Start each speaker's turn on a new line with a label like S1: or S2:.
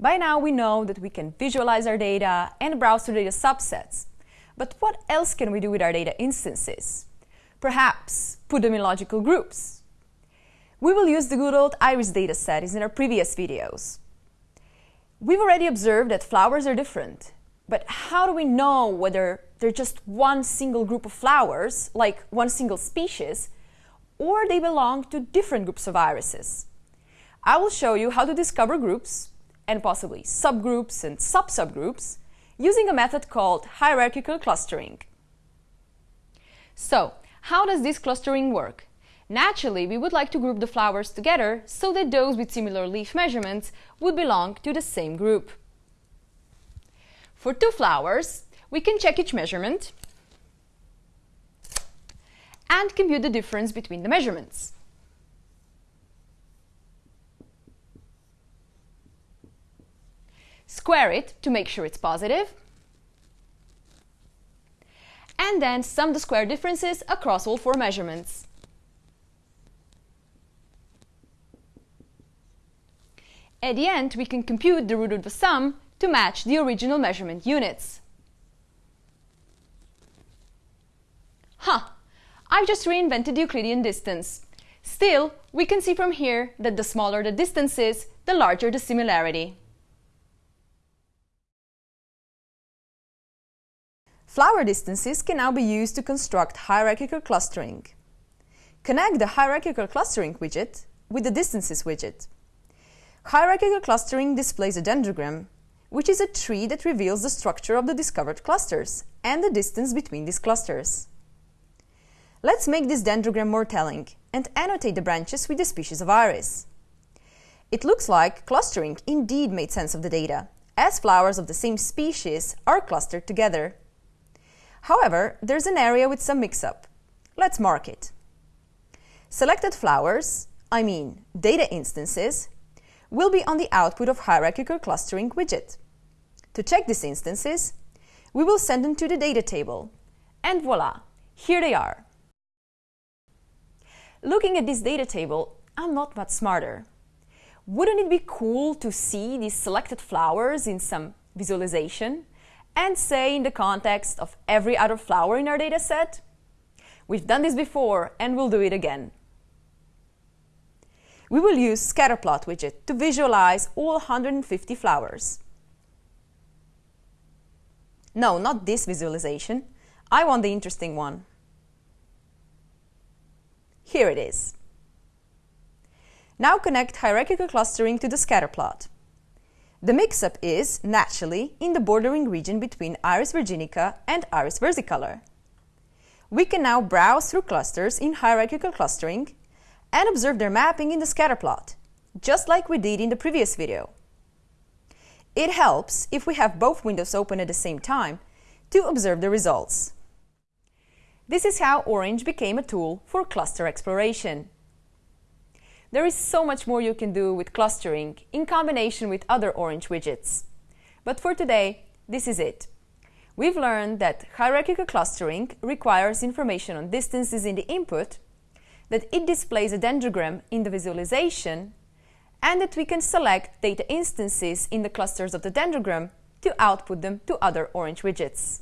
S1: By now we know that we can visualize our data and browse through data subsets. But what else can we do with our data instances? Perhaps put them in logical groups. We will use the good old iris dataset as in our previous videos. We've already observed that flowers are different, but how do we know whether they're just one single group of flowers, like one single species, or they belong to different groups of irises? I will show you how to discover groups, and possibly subgroups and sub-subgroups, using a method called hierarchical clustering. So, how does this clustering work? Naturally, we would like to group the flowers together so that those with similar leaf measurements would belong to the same group. For two flowers, we can check each measurement and compute the difference between the measurements. Square it to make sure it's positive, and then sum the square differences across all four measurements. At the end, we can compute the root of the sum to match the original measurement units. Huh! I've just reinvented the Euclidean distance. Still, we can see from here that the smaller the distance is, the larger the similarity. Flower distances can now be used to construct hierarchical clustering. Connect the hierarchical clustering widget with the distances widget. Hierarchical clustering displays a dendrogram, which is a tree that reveals the structure of the discovered clusters and the distance between these clusters. Let's make this dendrogram more telling and annotate the branches with the species of iris. It looks like clustering indeed made sense of the data, as flowers of the same species are clustered together. However, there's an area with some mix-up. Let's mark it. Selected flowers, I mean data instances, will be on the output of hierarchical clustering widget. To check these instances, we will send them to the data table. And voila, here they are. Looking at this data table, I'm not much smarter. Wouldn't it be cool to see these selected flowers in some visualization? And say in the context of every other flower in our dataset? We've done this before and we'll do it again. We will use scatterplot widget to visualize all 150 flowers. No, not this visualization. I want the interesting one. Here it is. Now connect hierarchical clustering to the scatterplot. The mix-up is, naturally, in the bordering region between Iris virginica and Iris versicolor. We can now browse through clusters in hierarchical clustering and observe their mapping in the scatterplot, just like we did in the previous video. It helps, if we have both windows open at the same time, to observe the results. This is how Orange became a tool for cluster exploration. There is so much more you can do with clustering in combination with other Orange widgets. But for today, this is it. We've learned that hierarchical clustering requires information on distances in the input, that it displays a dendrogram in the visualization, and that we can select data instances in the clusters of the dendrogram to output them to other Orange widgets.